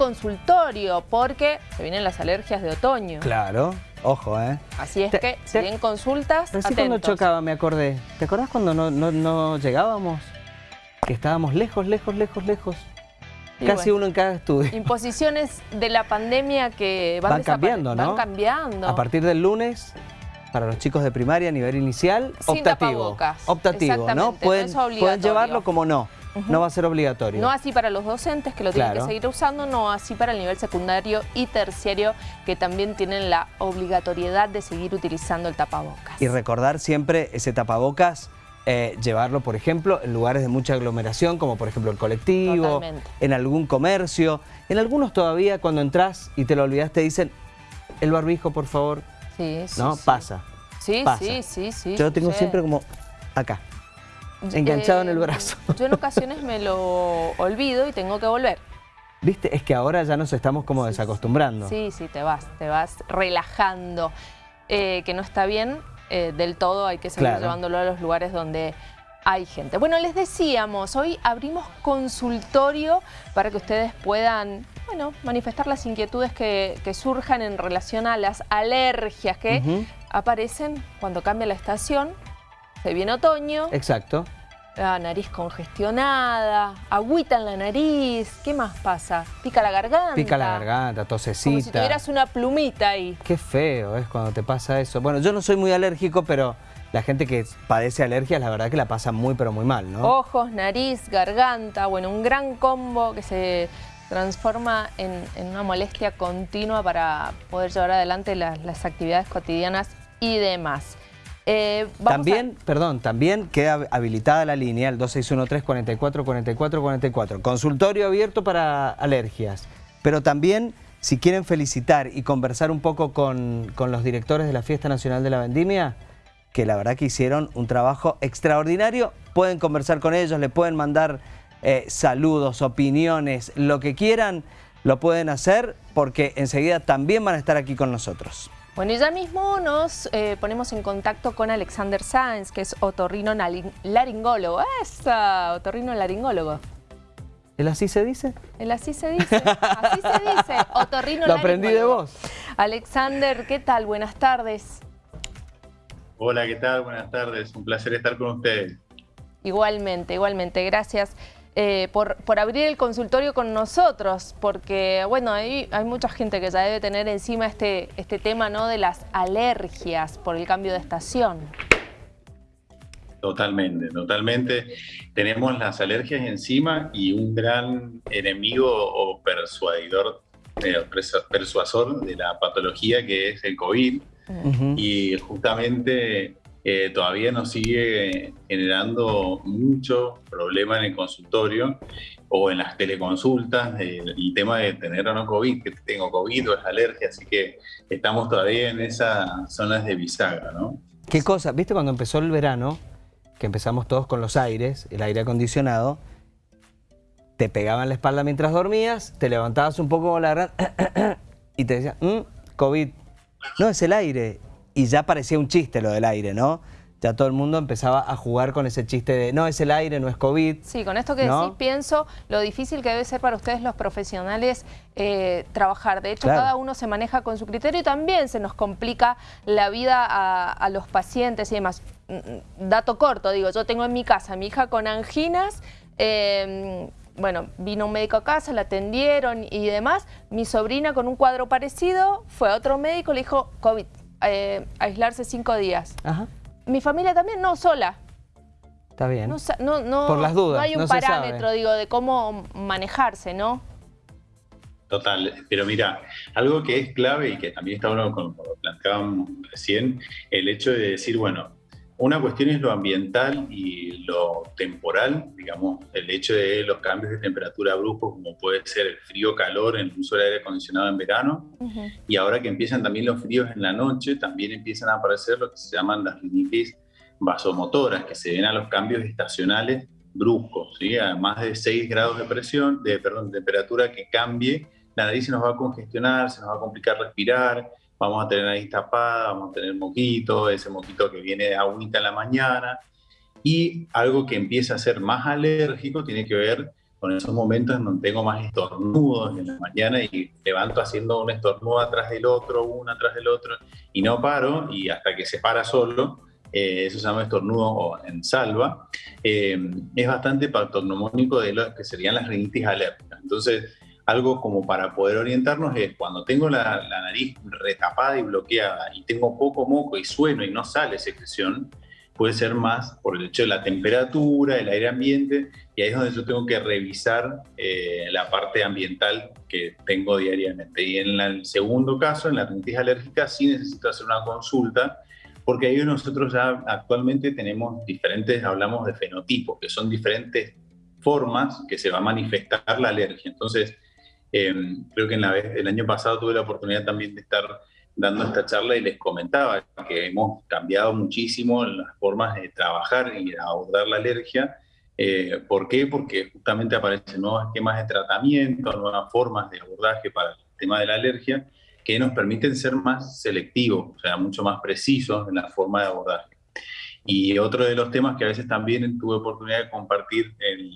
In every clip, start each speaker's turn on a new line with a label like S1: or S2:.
S1: consultorio porque se vienen las alergias de otoño.
S2: Claro, ojo, ¿eh?
S1: Así es
S2: Te-
S1: que, si bien consultas,
S2: Recién cuando chocaba me acordé. ¿Te acordás cuando no, no, no llegábamos? Que estábamos lejos, lejos, lejos, lejos.
S1: Y
S2: Casi
S1: bueno.
S2: uno en cada estudio.
S1: Imposiciones de la pandemia que van,
S2: Van cambiando, ¿no?
S1: Van cambiando.
S2: A partir del lunes, para los chicos de primaria a nivel inicial,
S1: Sin
S2: optativo.
S1: tapabocas.
S2: Optativo, ¿no?
S1: Exactamente, no
S2: Pueden, pueden llevarlo como no. No va a ser obligatorio.
S1: No así para los docentes que lo tienen
S2: Claro.
S1: que seguir usando, no así para el nivel secundario y terciario que también tienen la obligatoriedad de seguir utilizando el tapabocas.
S2: Y recordar siempre ese tapabocas, eh, llevarlo, por ejemplo, en lugares de mucha aglomeración, como por ejemplo el colectivo,
S1: Totalmente.
S2: en algún comercio. En algunos todavía cuando entras y te lo olvidas te dicen, el barbijo, por favor,
S1: Sí, sí,
S2: ¿no?
S1: sí.
S2: Pasa.
S1: Sí,
S2: pasa.
S1: sí, sí, sí.
S2: Yo lo tengo siempre como acá. Enganchado en el brazo.
S1: Yo en ocasiones me lo olvido y tengo que volver.
S2: ¿Viste? Es que ahora ya nos estamos como desacostumbrando.
S1: Sí, sí, te vas, te vas relajando. Eh, que no está bien eh, del todo, hay que seguir
S2: Claro.
S1: llevándolo a los lugares donde hay gente. Bueno, les decíamos, hoy abrimos consultorio para que ustedes puedan, bueno, manifestar las inquietudes que, que surjan en relación a las alergias que aparecen cuando cambia la estación. Se viene otoño,
S2: Exacto.
S1: la nariz congestionada, agüita en la nariz, ¿qué más pasa? Pica la garganta.
S2: Pica la garganta,
S1: Como si
S2: tosecita.
S1: tuvieras una plumita ahí.
S2: Qué feo es cuando te pasa eso. Bueno, yo no soy muy alérgico, pero la gente que padece alergias, la verdad que la pasa muy, pero muy mal, ¿no?
S1: Ojos, nariz, garganta, bueno, un gran combo que se transforma en, en una molestia continua para poder llevar adelante las, las actividades cotidianas y demás. Eh,
S2: También, perdón, también queda habilitada la línea, el 2613-44-44-44. Consultorio abierto para alergias. Pero también, si quieren felicitar y conversar un poco con, con los directores de la Fiesta Nacional de la Vendimia, que la verdad que hicieron un trabajo extraordinario, pueden conversar con ellos, le pueden mandar eh, saludos, opiniones, lo que quieran, lo pueden hacer porque enseguida también van a estar aquí con nosotros.
S1: Bueno, y ya mismo nos eh, ponemos en contacto con Alexander Sáenz, que es otorrino laringólogo. ¡Esa! Otorrino laringólogo.
S2: ¿El así se dice?
S1: El así se dice, así se dice, otorrino
S2: Lo aprendí de vos.
S1: Alexander, ¿qué tal? Buenas tardes.
S3: Hola, ¿qué tal? Buenas tardes. Un placer estar con ustedes.
S1: Igualmente, igualmente. Gracias eh, por, por abrir el consultorio con nosotros, porque, bueno, hay, hay mucha gente que ya debe tener encima este, este tema, ¿no?, de las alergias por el cambio de estación.
S3: Totalmente, totalmente. Tenemos las alergias encima y un gran enemigo o persuadidor, eh, persu- persuasor de la patología que es el COVID. Y justamente eh, todavía nos sigue generando mucho problema en el consultorio o en las teleconsultas, el, el tema de tener o no COVID, que tengo COVID o es alergia, así que estamos todavía en esas zonas de bisagra, ¿no?
S2: ¿Qué cosa? ¿Viste cuando empezó el verano? Que empezamos todos con los aires, el aire acondicionado. Te pegaban la espalda mientras dormías, te levantabas un poco la y te decían, "Mm, COVID. No, es el aire. Y ya parecía un chiste lo del aire, ¿no? Ya todo el mundo empezaba a jugar con ese chiste de, no, es el aire, no es COVID.
S1: Sí, con esto que
S2: ¿No?
S1: decís pienso lo difícil que debe ser para ustedes los profesionales eh, trabajar. De hecho,
S2: Claro.
S1: cada uno se maneja con su criterio y también se nos complica la vida a, a los pacientes y demás. Mm, mm, Dato corto, digo, yo tengo en mi casa a mi hija con anginas, eh, bueno, vino un médico a casa, la atendieron y demás. Mi sobrina con un cuadro parecido fue a otro médico, le dijo COVID, eh, aislarse cinco días.
S2: Ajá,
S1: Mi familia también, no, sola.
S2: está bien.
S1: No, no, no,
S2: Por las dudas,
S1: no hay un parámetro, digo, de cómo manejarse, ¿no?
S3: Total, pero mira, algo que es clave y que también está bueno como lo planteábamos recién, el hecho de decir, bueno, una cuestión es lo ambiental y lo temporal, digamos, el hecho de los cambios de temperatura bruscos, como puede ser el frío-calor en el uso del aire acondicionado en verano, y ahora que empiezan también los fríos en la noche, también empiezan a aparecer lo que se llaman las rinitis vasomotoras, que se ven a los cambios estacionales bruscos, ¿sí? a más de 6 grados de presión, de perdón, de temperatura que cambie, la nariz se nos va a congestionar, se nos va a complicar respirar, vamos a tener nariz tapada, vamos a tener moquito, ese moquito que viene de agüita en la mañana, y algo que empieza a ser más alérgico tiene que ver con esos momentos en donde tengo más estornudos en la mañana y levanto haciendo un estornudo atrás del otro, uno atrás del otro, y no paro, y hasta que se para solo, eh, eso se llama estornudo en salva, eh, es bastante patognomónico de lo que serían las rinitis alérgicas. Entonces, algo como para poder orientarnos es cuando tengo la, la, nariz retapada y bloqueada y tengo poco moco y sueno y no sale secreción, puede ser más por el hecho de la temperatura, el aire ambiente, y ahí es donde yo tengo que revisar eh, la parte ambiental que tengo diariamente. Y en el segundo caso, en la rinitis alérgica, sí necesito hacer una consulta, porque ahí nosotros ya actualmente tenemos diferentes, hablamos de fenotipos, que son diferentes formas que se va a manifestar la alergia. Entonces, eh, creo que en la vez, el año pasado tuve la oportunidad también de estar dando esta charla y les comentaba que hemos cambiado muchísimo las formas de trabajar y abordar la alergia. Eh, ¿Por qué? Porque justamente aparecen nuevos esquemas de tratamiento, nuevas formas de abordaje para el tema de la alergia que nos permiten ser más selectivos, o sea, mucho más precisos en la forma de abordaje. Y otro de los temas que a veces también tuve oportunidad de compartir en,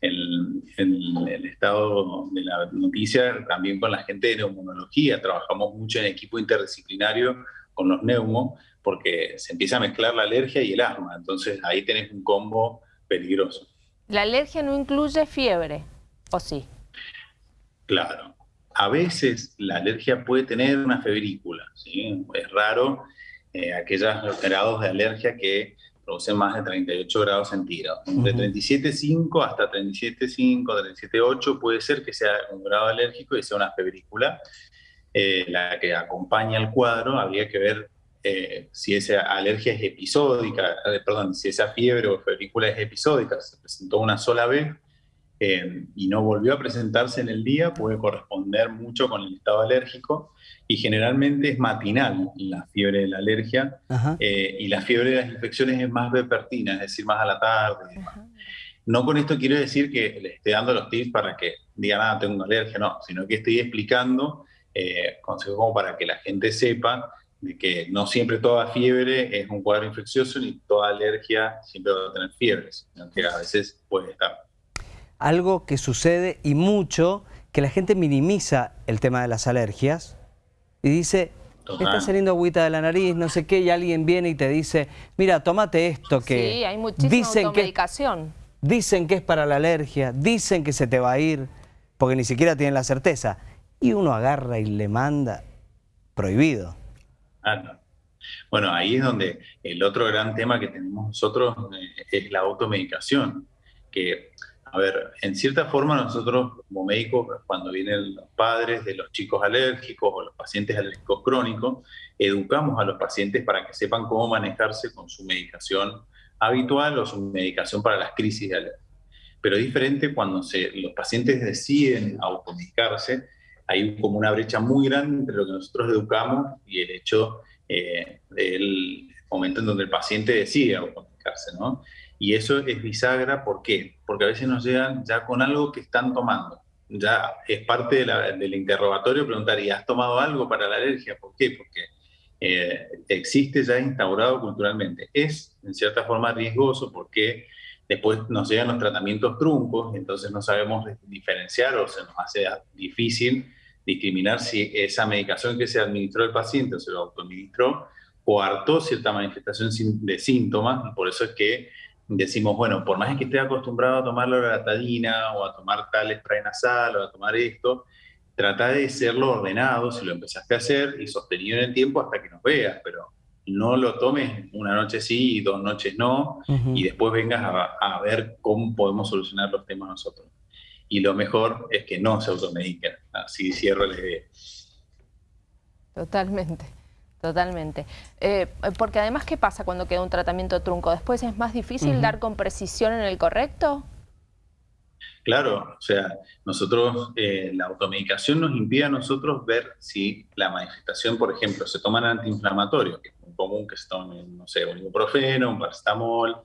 S3: el, el, estado de la noticia, también con la gente de neumonología. Trabajamos mucho en equipo interdisciplinario con los neumos, porque se empieza a mezclar la alergia y el asma. Entonces ahí tenés un combo peligroso.
S1: ¿La alergia no incluye fiebre, o sí?
S3: Claro. A veces la alergia puede tener una febrícula, ¿sí? Es raro eh, aquellos grados de alergia que produce más de 38 grados centígrados. De 37,5 hasta 37,5, 37,8 puede ser que sea un grado alérgico y sea una febrícula. Eh, la que acompaña el cuadro, habría que ver eh, si esa alergia es episódica, eh, perdón, si esa fiebre o febrícula es episódica, se presentó una sola vez y no volvió a presentarse en el día, puede corresponder mucho con el estado alérgico y generalmente es matinal la fiebre de la alergia eh, y la fiebre de las infecciones es más vespertina, es decir, más a la tarde. No con esto quiero decir que le esté dando los tips para que digan, ah, tengo una alergia, no, sino que estoy explicando eh, consejos como para que la gente sepa de que no siempre toda fiebre es un cuadro infeccioso ni toda alergia siempre va a tener fiebre, sino que a veces puede estar.
S2: Algo que sucede y mucho, que la gente minimiza el tema de las alergias, y dice, está saliendo agüita de la nariz, no sé qué, y alguien viene y te dice, mira, tómate esto que...
S1: Sí, hay muchísima dicen automedicación.
S2: Que, dicen que es para la alergia, dicen que se te va a ir, porque ni siquiera tienen la certeza. Y uno agarra y le manda prohibido.
S3: Ah, bueno, ahí es donde el otro gran tema que tenemos nosotros eh, es la automedicación, que a ver, en cierta forma nosotros como médicos, cuando vienen los padres de los chicos alérgicos o los pacientes alérgicos crónicos, educamos a los pacientes para que sepan cómo manejarse con su medicación habitual o su medicación para las crisis de alergia. Pero es diferente cuando se, los pacientes deciden automedicarse, hay como una brecha muy grande entre lo que nosotros educamos y el hecho eh, del momento en donde el paciente decide automedicarse, ¿no? Y eso es bisagra, ¿por qué? Porque a veces nos llegan ya con algo que están tomando. Ya es parte del interrogatorio preguntar, ¿y has tomado algo para la alergia? ¿Por qué? Porque eh, existe ya instaurado culturalmente. Es, en cierta forma, riesgoso porque después nos llegan los tratamientos truncos, entonces no sabemos diferenciar o se nos hace difícil discriminar si esa medicación que se administró al paciente o se lo autoadministró coartó cierta manifestación de síntomas, por eso es que decimos, bueno, por más que esté acostumbrado a tomar la loratadina o a tomar tal spray nasal o a tomar esto, trata de serlo ordenado si lo empezaste a hacer y sostenido en el tiempo hasta que nos veas, pero no lo tomes una noche sí y dos noches no, y después vengas a, ver cómo podemos solucionar los temas nosotros. Y lo mejor es que no se automediquen, así cierro la idea.
S1: Totalmente. Totalmente. Eh, porque además, ¿qué pasa cuando queda un tratamiento trunco? ¿Después es más difícil dar con precisión en el correcto?
S3: Claro, o sea, nosotros, eh, la automedicación nos impide a nosotros ver si la manifestación, por ejemplo, se toman antiinflamatorios, que es muy común que se tomen, no sé, un ibuprofeno, un paracetamol,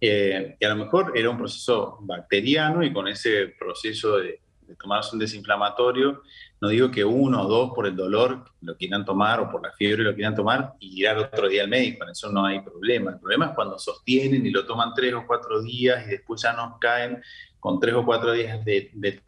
S3: eh, y a lo mejor era un proceso bacteriano y con ese proceso de, de tomarse un desinflamatorio, no digo que uno o dos por el dolor lo quieran tomar o por la fiebre lo quieran tomar y ir al otro día al médico, en eso no hay problema. El problema es cuando sostienen y lo toman tres o cuatro días y después ya nos caen con tres o cuatro días de, de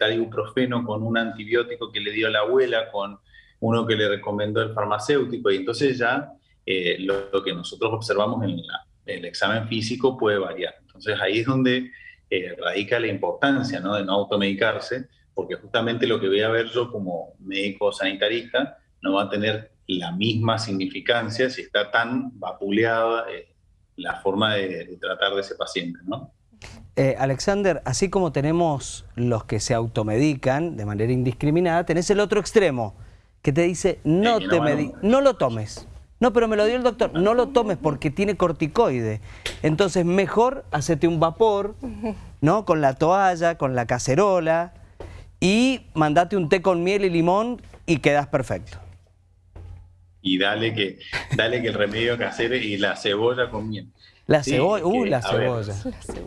S3: con un antibiótico que le dio la abuela, con uno que le recomendó el farmacéutico, y entonces ya eh, lo, que nosotros observamos en el examen físico puede variar. Entonces ahí es donde eh, radica la importancia de no automedicarse, porque justamente lo que voy a ver yo como médico sanitarista no va a tener la misma significancia si está tan vapuleada eh, la forma de, tratar de ese paciente. ¿no?
S2: Alexander, así como tenemos los que se automedican de manera indiscriminada, tenés el otro extremo, que te dice no, te no lo tomes. No, pero me lo dio el doctor. No lo tomes porque tiene corticoide. Entonces, mejor hacete un vapor, ¿no? Con la toalla, con la cacerola y mandate un té con miel y limón y quedas perfecto.
S3: Y dale que, dale que el remedio casero y la cebolla con miel.
S2: La cebolla, uh, la cebolla.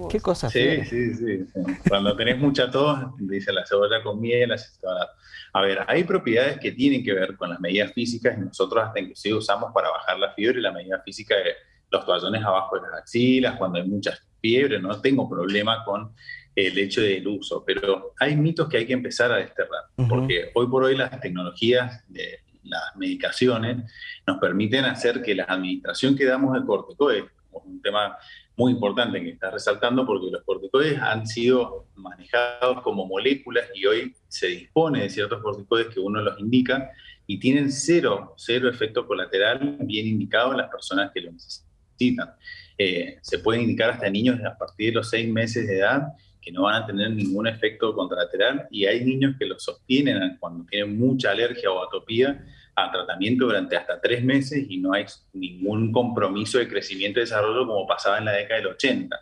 S2: Qué cosa
S3: sí, sí, sí, sí, Cuando tenés mucha tos, dice la cebolla con miel, la cebolla a ver, hay propiedades que tienen que ver con las medidas físicas y nosotros hasta inclusive usamos para bajar la fiebre la medida física de los toallones abajo de las axilas, cuando hay mucha fiebre, no tengo problema con el hecho del uso, pero hay mitos que hay que empezar a desterrar, porque hoy por hoy las tecnologías de las medicaciones nos permiten hacer que la administración que damos de corticoides, un tema muy importante que estás resaltando porque los corticoides han sido manejados como moléculas y hoy se dispone de ciertos corticoides que uno los indica y tienen cero, cero efecto colateral bien indicado en las personas que lo necesitan. Eh, se pueden indicar hasta niños a partir de los seis meses de edad que no van a tener ningún efecto colateral y hay niños que lo sostienen cuando tienen mucha alergia o atopía a tratamiento durante hasta tres meses y no hay ningún compromiso de crecimiento y desarrollo como pasaba en la década del 80.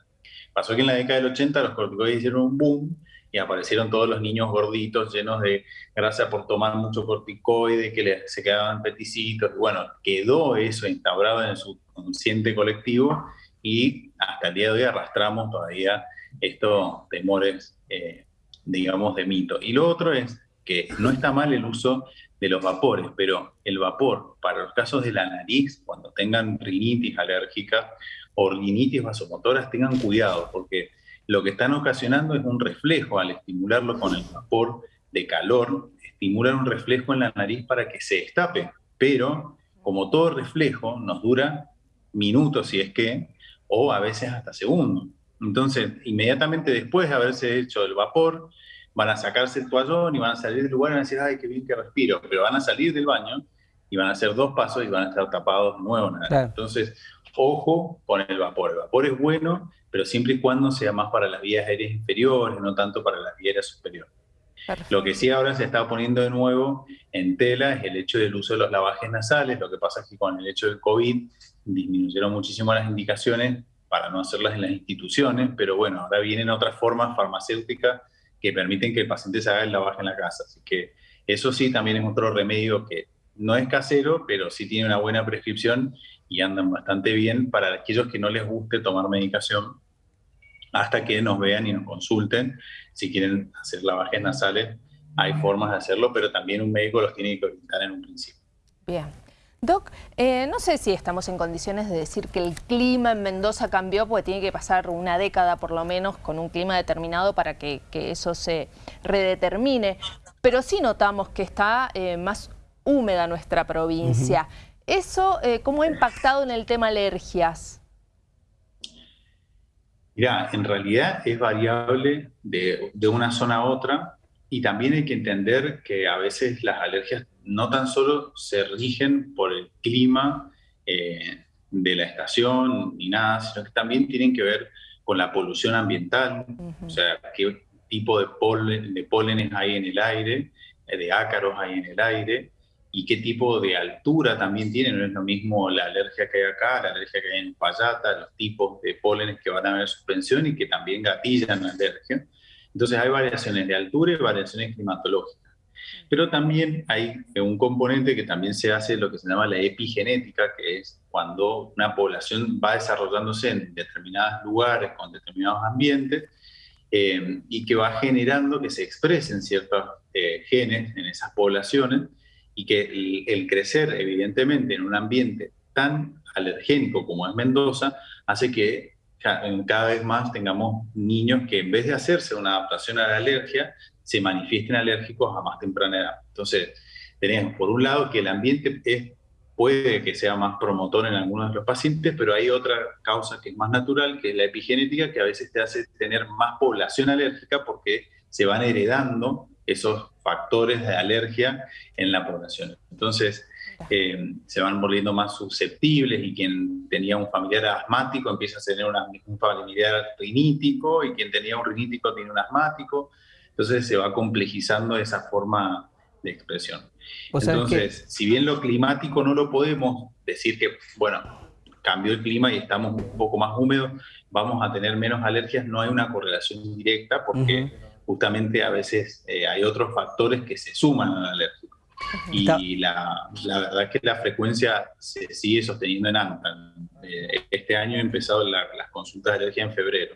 S3: Pasó que en la década del 80 los corticoides hicieron un boom y aparecieron todos los niños gorditos llenos de grasa por tomar mucho corticoide, que se quedaban peticitos. Bueno, quedó eso instaurado en su consciente colectivo y hasta el día de hoy arrastramos todavía estos temores, eh, digamos, de mito. Y lo otro es que no está mal el uso de los vapores, pero el vapor para los casos de la nariz, cuando tengan rinitis alérgica o rinitis vasomotoras, tengan cuidado, porque lo que están ocasionando es un reflejo al estimularlo con el vapor de calor, estimulan un reflejo en la nariz para que se destape, pero como todo reflejo nos dura minutos si es que, o a veces hasta segundos. Entonces, inmediatamente después de haberse hecho el vapor, van a sacarse el toallón y van a salir del lugar y van a decir, ay, qué bien que respiro, pero van a salir del baño y van a hacer dos pasos y van a estar tapados de nuevo. Entonces, ojo con el vapor. El vapor es bueno, pero siempre y cuando sea más para las vías aéreas inferiores, no tanto para las vías aéreas superiores. Lo que sí ahora se está poniendo de nuevo en tela es el hecho del uso de los lavajes nasales. Lo que pasa es que con el hecho del COVID disminuyeron muchísimo las indicaciones para no hacerlas en las instituciones, pero bueno, ahora vienen otras formas farmacéuticas que permiten que el paciente se haga el lavaje en la casa. Así que eso sí también es otro remedio que no es casero, pero sí tiene una buena prescripción y andan bastante bien para aquellos que no les guste tomar medicación hasta que nos vean y nos consulten. Si quieren hacer lavajes nasales, hay formas de hacerlo, pero también un médico los tiene que orientar en un principio.
S1: Bien. Doc, eh, no sé si estamos en condiciones de decir que el clima en Mendoza cambió, porque tiene que pasar una década por lo menos con un clima determinado para que, eso se redetermine, pero sí notamos que está eh, más húmeda nuestra provincia. ¿Eso eh, cómo ha impactado en el tema alergias?
S3: Mira, en realidad es variable de, de una zona a otra y también hay que entender que a veces las alergias no tan solo se rigen por el clima eh, de la estación ni nada, sino que también tienen que ver con la polución ambiental, o sea, qué tipo de, polen, de pólenes hay en el aire, eh, de ácaros hay en el aire, y qué tipo de altura también tiene. No es lo mismo la alergia que hay acá, la alergia que hay en Payata, los tipos de pólenes que van a haber suspensión y que también gatillan la alergia. Entonces hay variaciones de altura y variaciones climatológicas. Pero también hay un componente que también se hace lo que se llama la epigenética, que es cuando una población va desarrollándose en determinados lugares, con determinados ambientes, eh, y que va generando que se expresen ciertos eh, genes en esas poblaciones y que el, crecer evidentemente en un ambiente tan alergénico como es Mendoza hace que cada vez más tengamos niños que en vez de hacerse una adaptación a la alergia, se manifiesten alérgicos a más temprana edad. Entonces, tenemos por un lado que el ambiente es, puede que sea más promotor en algunos de los pacientes, pero hay otra causa que es más natural, que es la epigenética, que a veces te hace tener más población alérgica porque se van heredando esos factores de alergia en la población. Entonces, eh, se van volviendo más susceptibles y quien tenía un familiar asmático empieza a tener un familiar rinítico y quien tenía un rinítico tiene un asmático. Entonces se va complejizando esa forma de expresión. Entonces, si bien lo climático no lo podemos decir que, bueno, cambió el clima y estamos un poco más húmedos, vamos a tener menos alergias, no hay una correlación directa porque justamente a veces eh, hay otros factores que se suman al alérgico. Y la, la, verdad es que la frecuencia se sigue sosteniendo en alta. Eh, este año he empezado las consultas de alergia en febrero.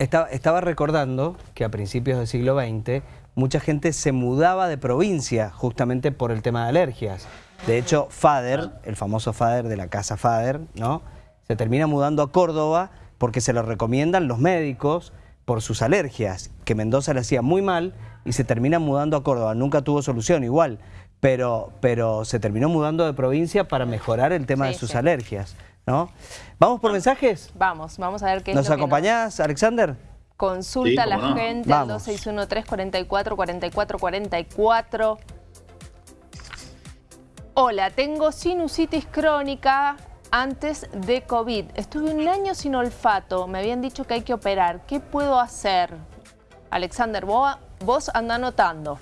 S2: Estaba, estaba recordando que a principios del siglo XX mucha gente se mudaba de provincia justamente por el tema de alergias. De hecho, Fader, el famoso Fader de la casa Fader, ¿no? se termina mudando a Córdoba porque se lo recomiendan los médicos por sus alergias, que Mendoza le hacía muy mal y se termina mudando a Córdoba. Nunca tuvo solución igual, pero, pero se terminó mudando de provincia para mejorar el tema de sus alergias. ¿No? ¿Vamos por mensajes?
S1: Vamos, vamos a ver qué es
S2: ¿Nos acompañás, Alexander?
S1: Consulta a la gente al 2613 44 44 44. Hola, tengo sinusitis crónica antes de COVID. Estuve un año sin olfato, me habían dicho que hay que operar. ¿Qué puedo hacer? Alexander, vos, vos anda anotando.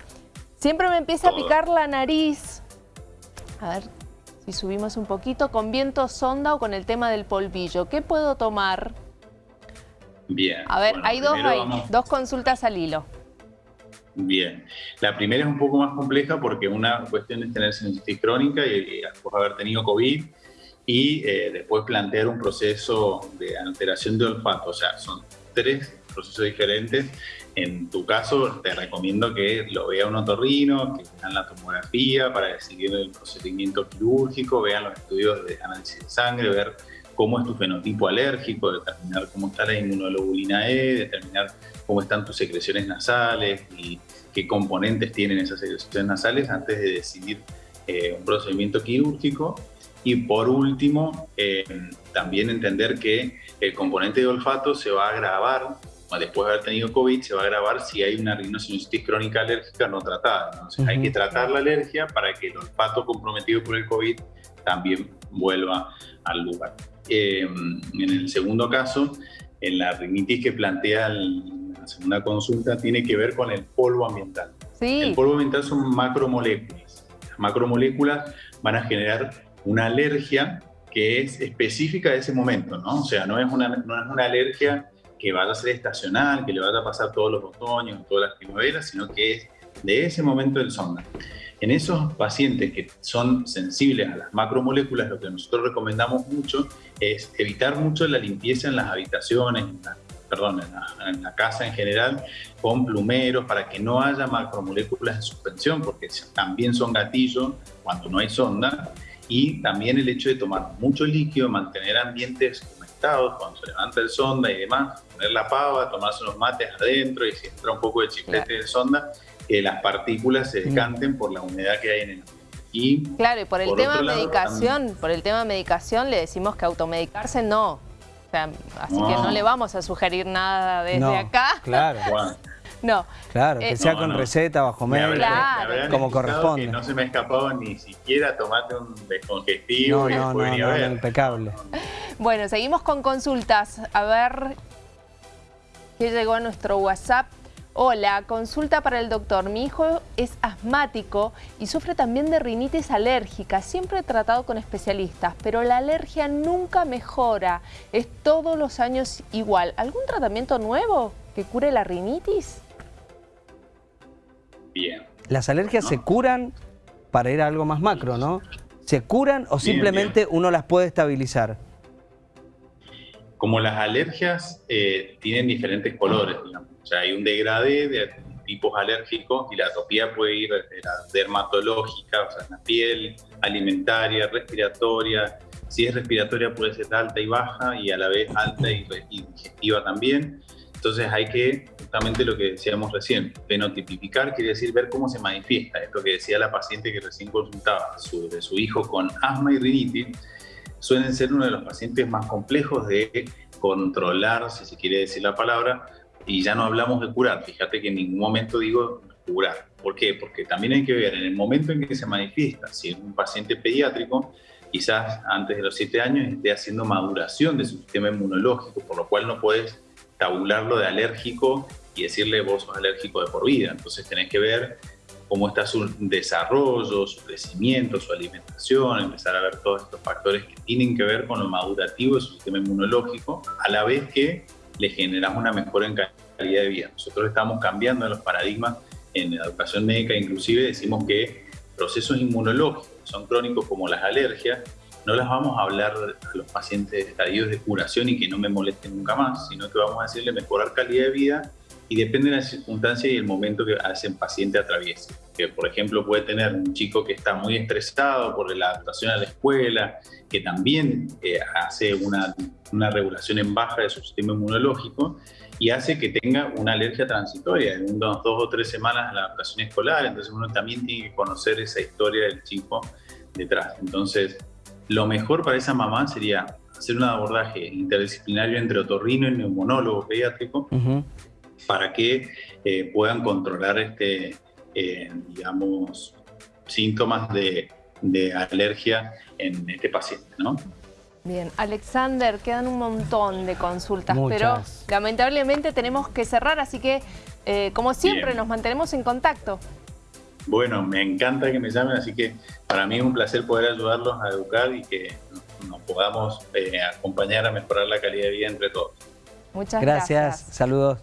S1: Siempre me empieza a picar la nariz. A ver si subimos un poquito. Con viento sonda o con el tema del polvillo. ¿Qué puedo tomar?
S3: Bien.
S1: A ver, hay dos, dos consultas al hilo.
S3: Bien. La primera es un poco más compleja porque una cuestión es tener sinusitis crónica y, después haber tenido COVID y eh, después plantear un proceso de alteración de olfato. O sea, son tres procesos diferentes. En tu caso, te recomiendo que lo vea un otorrino, que vean la tomografía para decidir el procedimiento quirúrgico, vean los estudios de análisis de sangre, ver cómo es tu fenotipo alérgico, determinar cómo está la inmunoglobulina E, determinar cómo están tus secreciones nasales y qué componentes tienen esas secreciones nasales antes de decidir eh, un procedimiento quirúrgico. Y por último, eh, también entender que el componente de olfato se va a agravar, después de haber tenido COVID, se va a agravar si hay una rinosinusitis crónica alérgica no tratada. Entonces hay que tratar la alergia para que el olfato comprometido por el COVID también vuelva al lugar. Eh, en el segundo caso, en la rinitis que plantea la segunda consulta, tiene que ver con el polvo ambiental. El polvo ambiental son macromoléculas. Las macromoléculas van a generar una alergia que es específica de ese momento, ¿no? O sea, no es una, no es una alergia que vaya a ser estacional, que le vaya a pasar todos los otoños, todas las primaveras, sino que es de ese momento del sonda. En esos pacientes que son sensibles a las macromoléculas, lo que nosotros recomendamos mucho es evitar mucho la limpieza en las habitaciones, perdón, en la, en la, casa en general, con plumeros, para que no haya macromoléculas en suspensión, porque también son gatillos cuando no hay sonda, y también el hecho de tomar mucho líquido, mantener ambientes cuando se levanta el sonda y demás, poner la pava, tomarse unos mates adentro y si entra un poco de chiclete de sonda, que las partículas se decanten por la humedad que hay en el ambiente.
S1: Y claro, y por el tema medicación, por el tema medicación le decimos que automedicarse no. así que no le vamos a sugerir nada desde acá.
S2: Claro.
S1: No.
S2: Claro, que eh, sea con receta, bajo médico, como corresponde.
S3: no se me ha escapado ni siquiera tomarte un descongestivo.
S2: No, no, no, impecable.
S1: Bueno, seguimos con consultas. A ver qué llegó a nuestro WhatsApp. Hola, consulta para el doctor. Mi hijo es asmático y sufre también de rinitis alérgica. Siempre he tratado con especialistas, pero la alergia nunca mejora. Es todos los años igual. ¿Algún tratamiento nuevo que cure la rinitis?
S3: Bien.
S2: Las alergias se curan para ir a algo más macro, ¿no? ¿Se curan o simplemente uno las puede estabilizar?
S3: como las alergias eh, tienen diferentes colores, digamos. O sea, hay un degradé de tipos alérgicos y la atopía puede ir de la dermatológica, o sea, en la piel, alimentaria, respiratoria. Si es respiratoria puede ser alta y baja y a la vez alta y, digestiva también. Entonces hay que, justamente lo que decíamos recién, fenotipificar quiere decir ver cómo se manifiesta. Esto que decía la paciente que recién consultaba, su, de su hijo con asma y rinitis, suelen ser uno de los pacientes más complejos de controlar, si se quiere decir la palabra, y ya no hablamos de curar. Fíjate que en ningún momento digo curar. ¿Por qué? Porque también hay que ver en el momento en que se manifiesta, si es un paciente pediátrico, quizás antes de los 7 años esté haciendo maduración de su sistema inmunológico, por lo cual no puedes tabularlo de alérgico y decirle vos sos alérgico de por vida. Entonces tenés que ver cómo está su desarrollo, su crecimiento, su alimentación, empezar a ver todos estos factores que tienen que ver con lo madurativo de su sistema inmunológico, a la vez que le generamos una mejora en calidad de vida. Nosotros estamos cambiando los paradigmas en la educación médica, inclusive decimos que procesos inmunológicos son crónicos como las alergias, no las vamos a hablar a los pacientes estadios de curación y que no me molesten nunca más, sino que vamos a decirle mejorar calidad de vida y depende de la circunstancia y el momento que ese paciente atraviese. Que, por ejemplo, puede tener un chico que está muy estresado por la adaptación a la escuela, que también eh, hace una, una, regulación en baja de su sistema inmunológico y hace que tenga una alergia transitoria en unas dos o tres semanas de la adaptación escolar. Entonces uno también tiene que conocer esa historia del chico detrás. Entonces, lo mejor para esa mamá sería hacer un abordaje interdisciplinario entre otorrino y neumonólogo pediátrico, para que eh, puedan controlar este, eh, digamos, síntomas de, alergia en este paciente, ¿no?
S1: Bien, Alexander, quedan un montón de consultas, pero lamentablemente tenemos que cerrar, así que eh, como siempre nos mantenemos en contacto.
S3: Bueno, me encanta que me llamen, así que para mí es un placer poder ayudarlos a educar y que nos podamos acompañar a mejorar la calidad de vida entre todos.
S1: Muchas gracias.
S2: Gracias, saludos.